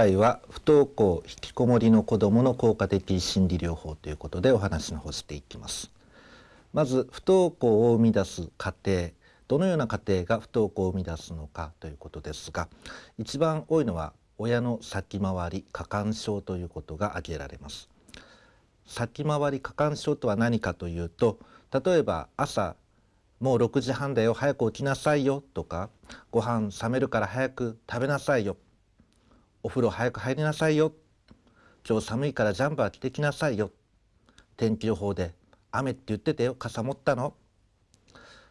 回は不登校引きこもりの子どもの効果的心理療法ということでお話の方していきます。まず不登校を生み出す過程どのような家庭が不登校を生み出すのかということですが一番多いのは親の先回り過干渉ということが挙げられます。先回り過干渉とは何かというと例えば朝もう6時半だよ早く起きなさいよとかご飯冷めるから早く食べなさいよお風呂早く入りなさいよ。今日寒いからジャンバー着てきなさいよ。天気予報で雨って言っててよ。傘持ったの。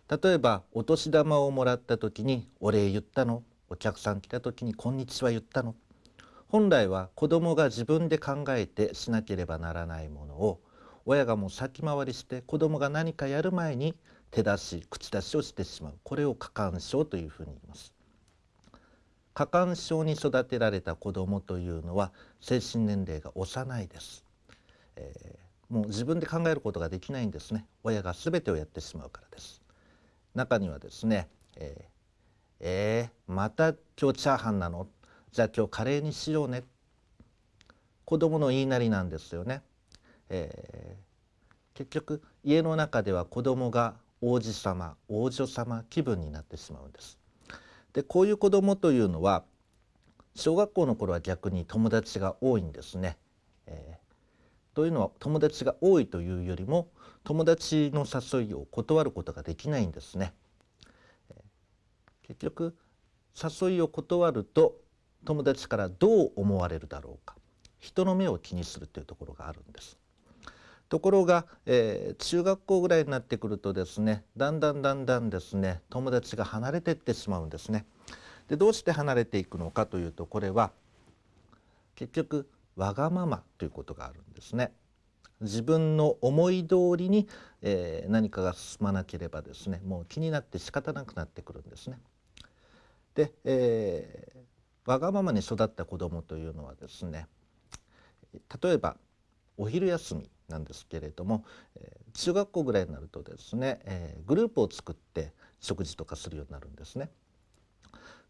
例えばお年玉をもらった時にお礼言ったの。お客さん来た時にこんにちは言ったの。本来は子供が自分で考えてしなければならないものを親がもう先回りして子供が何かやる前に手出し口出しをしてしまう。これを過干渉というふうに言います。過干渉に育てられた子供というのは精神年齢が幼いです、えー、もう自分で考えることができないんですね。親が全てをやってしまうからです。中にはですね、えー、えー、また今日チャーハンなの？じゃあ今日カレーにしようね。子供の言いなりなんですよね、えー、結局家の中では子供が王子様王女様気分になってしまうんです。でこういう子供というのは小学校の頃は逆に友達が多いんですね。えー、というのは友達が多いというよりも友達の誘いを断ることができないんですね。結局誘いを断ると友達からどう思われるだろうか人の目を気にするというところがあるんです。ところが、えー、中学校ぐらいになってくるとですねだんだんだんだんですね友達が離れていってしまうんですね。でどうして離れていくのかというとこれは結局わがままということがあるんですね。自分の思い通りに、えー、何かが進まなければですねもう気になって仕方なくなってくるんですね。で、えー、わがままに育った子どもというのはですね例えばお昼休みなんですけれども、えー、中学校ぐらいになるとですね、えー、グループを作って食事とかするようになるんですね。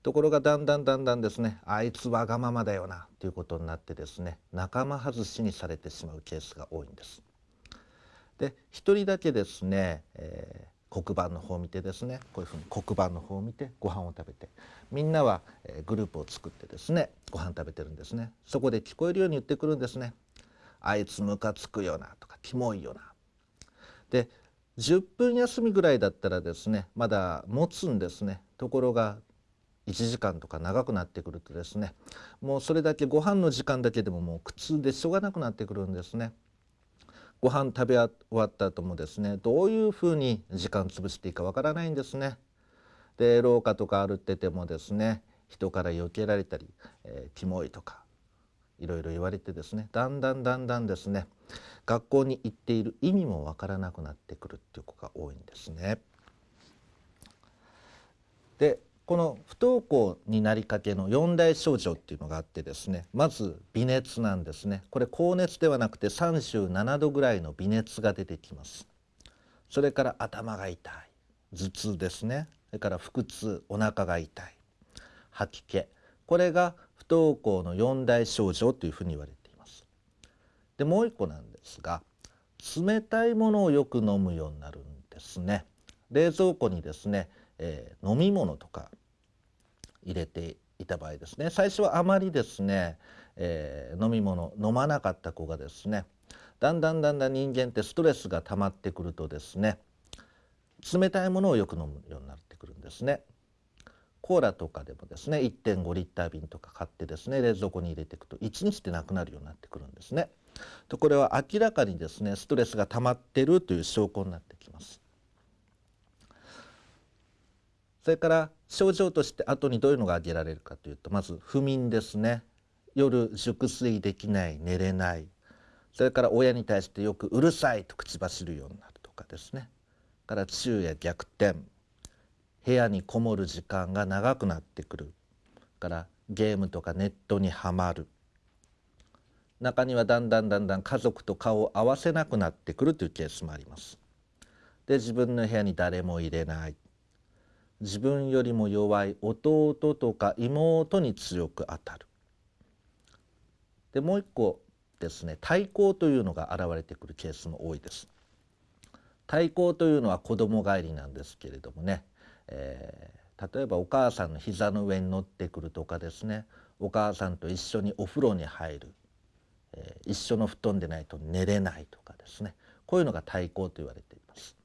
ところがだんだんだんだんですねあいつわがままだよなということになってですね仲間外しにされてしまうケースが多いんです。で一人だけですね、えー、黒板の方を見てですねこういうふうに黒板の方を見てご飯を食べてみんなは、えー、グループを作ってですねご飯食べてるんですねそこで聞こえるように言ってくるんですねあいつムカつくよなとかキモいよな。で10分休みぐらいだったらですねまだ持つんですねところが1時間とか長くなってくるとですねもうそれだけご飯の時間だけでももう苦痛でしょうがなくなってくるんですね。ご飯食べ終わった後もですねどういうふうに時間潰していいかわからないんですね。で廊下とか歩っててもですね人から避けられたり、えー、キモいとかいろいろ言われてですねだんだんだんだんですね学校に行っている意味もわからなくなってくるっていう子が多いんですね。でこの不登校になりかけの四大症状っていうのがあってですねまず微熱なんですね。これ高熱ではなくて37度ぐらいの微熱が出てきます。それから頭が痛い。頭痛ですね。それから腹痛お腹が痛い。吐き気。これが不登校の四大症状というふうに言われています。でもう一個なんですが冷たいものをよく飲むようになるんですね。冷蔵庫にですね、えー、飲み物とか入れていた場合ですね最初はあまりですね、えー、飲み物飲まなかった子がですねだんだんだんだん人間ってストレスが溜まってくるとですね冷たいものをよく飲むようになってくるんですね。コーラとかでもですね1.5リッター瓶とか買ってですね冷蔵庫に入れていくと1日でなくなるようになってくるんですね。とこれは明らかにですねストレスが溜まってるという証拠になってきます。それから症状として後にどういうのが挙げられるかというとまず不眠ですね夜熟睡できない寝れないそれから親に対してよくうるさいと口走るようになるとかですねから昼夜逆転部屋にこもる時間が長くなってくるからゲームとかネットにはまる中にはだんだんだんだん家族と顔を合わせなくなってくるというケースもあります。で自分の部屋に誰も入れない自分よりも弱い弟とか妹に強く当たるでもう一個ですね対抗というのが現れてくるケースも多いです。対抗というのは子供帰りなんですけれどもね、えー、例えばお母さんの膝の上に乗ってくるとかですねお母さんと一緒にお風呂に入る、えー、一緒の布団でないと寝れないとかですねこういうのが対抗と言われています。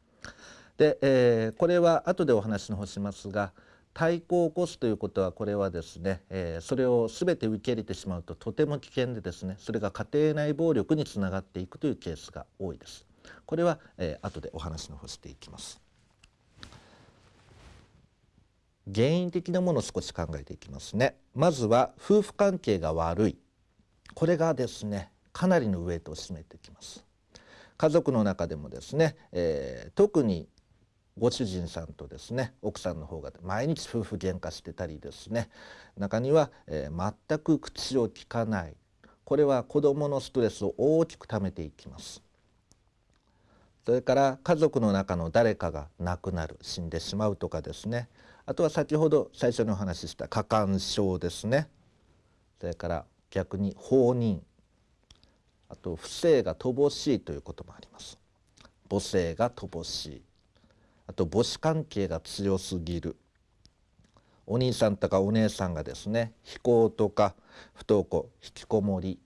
で、えー、これは後でお話の方しますが対抗を起こすということはこれはですね、えー、それを全て受け入れてしまうととても危険でですねそれが家庭内暴力につながっていくというケースが多いです。これは、えー、後でお話の方していきます。原因的なものを少し考えていきますね。まずは夫婦関係が悪い。これがですねかなりのウエイトを占めてきます。家族の中でもですね、えー、特にご主人さんとですね奥さんの方が毎日夫婦喧嘩してたりですね。中には、えー、全く口を聞かない。これは子どものストレスを大きくためていきます。それから家族の中の誰かが亡くなる死んでしまうとかですね。あとは先ほど最初にお話しした過干渉ですね。それから逆に放任。あと不正が乏しいということもあります。母性が乏しい。あと母子関係が強すぎる。お兄さんとかお姉さんがですね非行とか不登校引きこもり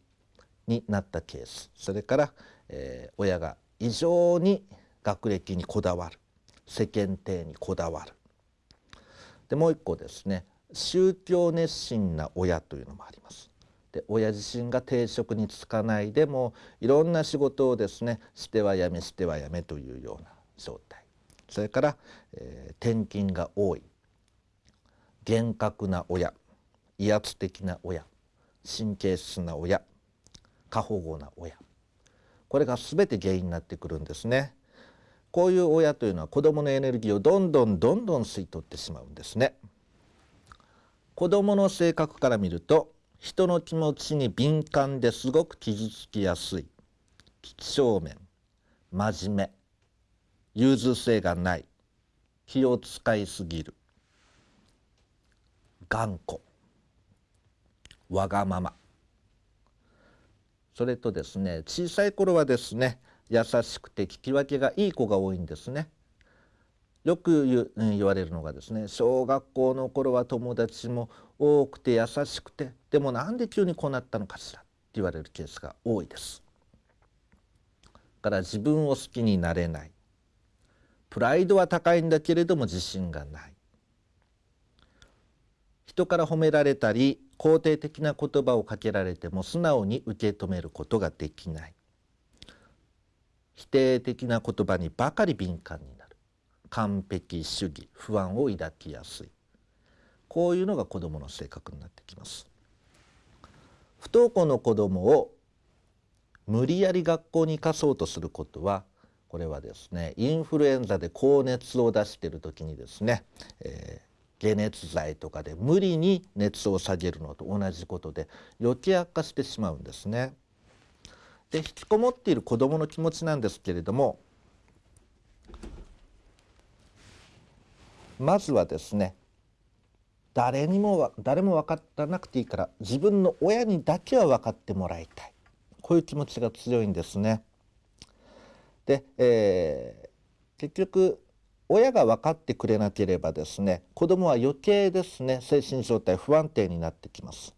になったケース。それから、えー、親が異常に学歴にこだわる。世間体にこだわる。でもう一個ですね。宗教熱心な親というのもあります。で親自身が定職に就かないでもいろんな仕事をですねしてはやめしてはやめというような状態。それから、えー、転勤が多い。厳格な親。威圧的な親。神経質な親。過保護な親。これが全て原因になってくるんですね。こういう親というのは子どものエネルギーをどんどんどんどん吸い取ってしまうんですね。子どもの性格から見ると人の気持ちに敏感ですごく傷つきやすい几帳面真面目融通性がない気を使いすぎる頑固わがままそれとですね小さい頃はですね優しくて聞き分けがいい子が多いんですね。よく言われるのがですね小学校の頃は友達も多くて優しくてでもなんで急にこうなったのかしらって言われるケースが多いです。から自分を好きになれないプライドは高いんだけれども自信がない人から褒められたり肯定的な言葉をかけられても素直に受け止めることができない否定的な言葉にばかり敏感になる。完璧主義不安を抱きやすい。こういうのが子どもの性格になってきます。不登校の子どもを無理やり学校に行かそうとすることはこれはですねインフルエンザで高熱を出している時にですね、えー、解熱剤とかで無理に熱を下げるのと同じことで余計悪化してしまうんですね。で引きこもっている子どもの気持ちなんですけれどもまずはですね誰にも誰も分からなくていいから自分の親にだけは分かってもらいたいこういう気持ちが強いんですね。で、えー、結局親が分かってくれなければですね子どもは余計ですね精神状態不安定になってきます。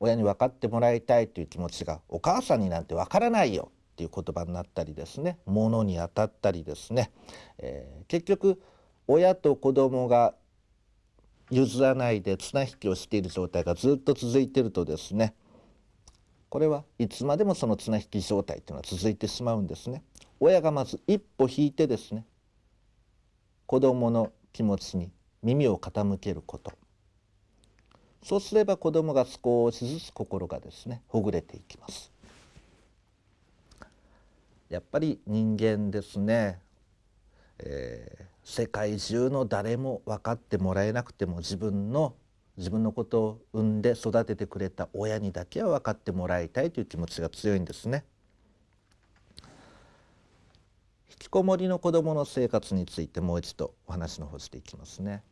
親に分かってもらいたいという気持ちがお母さんになんて分からないよっていう言葉になったりですね。物に当たったりですね、えー、結局親と子供が譲らないで綱引きをしている状態がずっと続いてるとですね。これはいつまでもその綱引き状態というのは続いてしまうんですね。親がまず一歩引いてですね子供の気持ちに耳を傾けること。そうすれば子供が少しずつ心がですねほぐれていきますやっぱり人間ですね、えー、世界中の誰も分かってもらえなくても自分の自分のことを産んで育ててくれた親にだけは分かってもらいたいという気持ちが強いんですね。引きこもりの子どもの生活についてもう一度お話の方していきますね。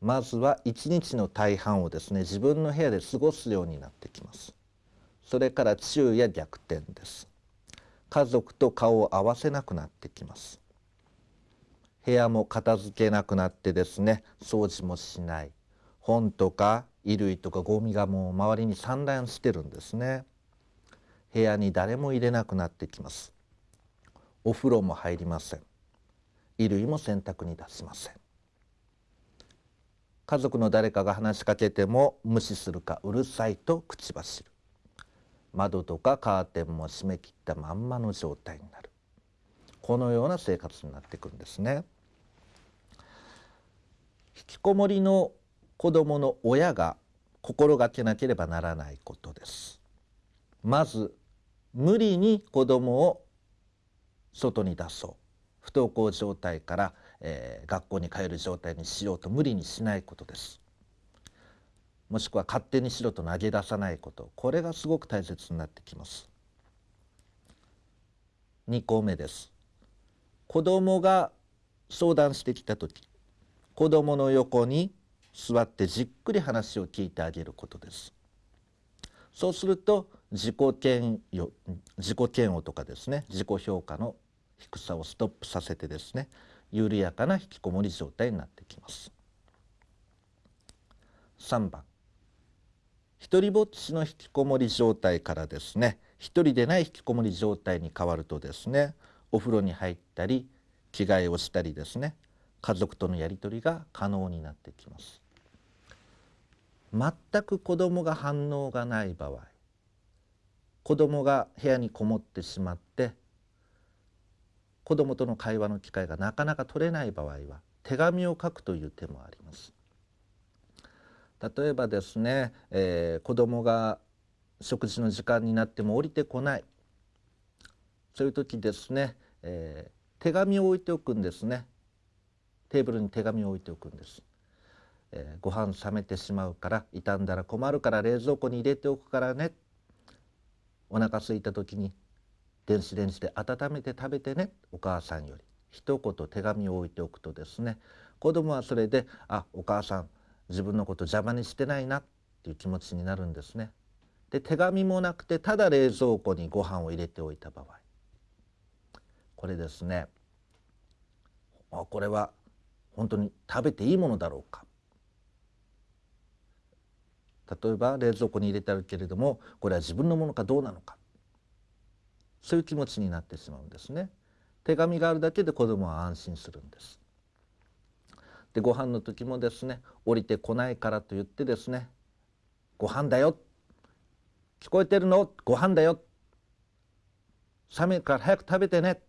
まずは一日の大半をですね自分の部屋で過ごすようになってきます。それから昼夜逆転です。家族と顔を合わせなくなってきます。部屋も片付けなくなってですね掃除もしない。本とか衣類とかゴミがもう周りに散乱してるんですね。部屋に誰も入れなくなってきます。お風呂も入りません。衣類も洗濯に出しません。家族の誰かが話しかけても無視するかうるさいと口走る。窓とかカーテンも閉め切ったまんまの状態になる。このような生活になっていくんですね。引きこもりの子どもの親が心がけなければならないことです。まず無理に子どもを外に出そう。不登校状態から、えー、学校に帰る状態にしようと無理にしないことです。もしくは勝手にしろと投げ出さないこと。これがすごく大切になってきます。2項目です。子供が相談してきた時子供の横に座ってじっくり話を聞いてあげることです。そうすると自己嫌悪自己嫌悪とかですね自己評価の低さをストップさせてですね緩やかな引きこもり状態になってきます。3番。一人ぼっちの引きこもり状態からですね一人でない引きこもり状態に変わるとですねお風呂に入ったり着替えをしたりですね家族とのやり取りが可能になってきます。全く子供が反応がない場合子供が部屋にこもってしまって子供との会話の機会がなかなか取れない場合は手紙を書くという手もあります。例えばですね、えー、子供が食事の時間になっても降りてこない。そういう時ですね、えー、手紙を置いておくんですね。テーブルに手紙を置いておくんです、えー、ご飯冷めてしまうから傷んだら困るから冷蔵庫に入れておくからね。お腹空いた時に電子レンジで温めて食べてねお母さんより。一言手紙を置いておくとですね子供はそれであお母さん自分のこと邪魔にしてないなっていう気持ちになるんですね。で手紙もなくてただ冷蔵庫にご飯を入れておいた場合。これですねあこれは本当に食べていいものだろうか。例えば冷蔵庫に入れてあるけれどもこれは自分のものかどうなのか。そういう気持ちになってしまうんですね。手紙があるだけで子供は安心するんです。でご飯の時もですね降りてこないからと言ってですねご飯だよ。聞こえてるの？ご飯だよ。冷めるから早く食べてね。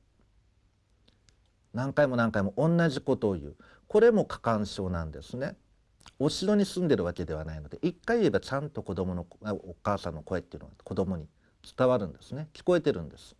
何回も何回も同じことを言う。これも過干渉なんですね。お城に住んでるわけではないので一回言えばちゃんと子供のお母さんの声っていうのは子供に伝わるんですね。聞こえてるんです。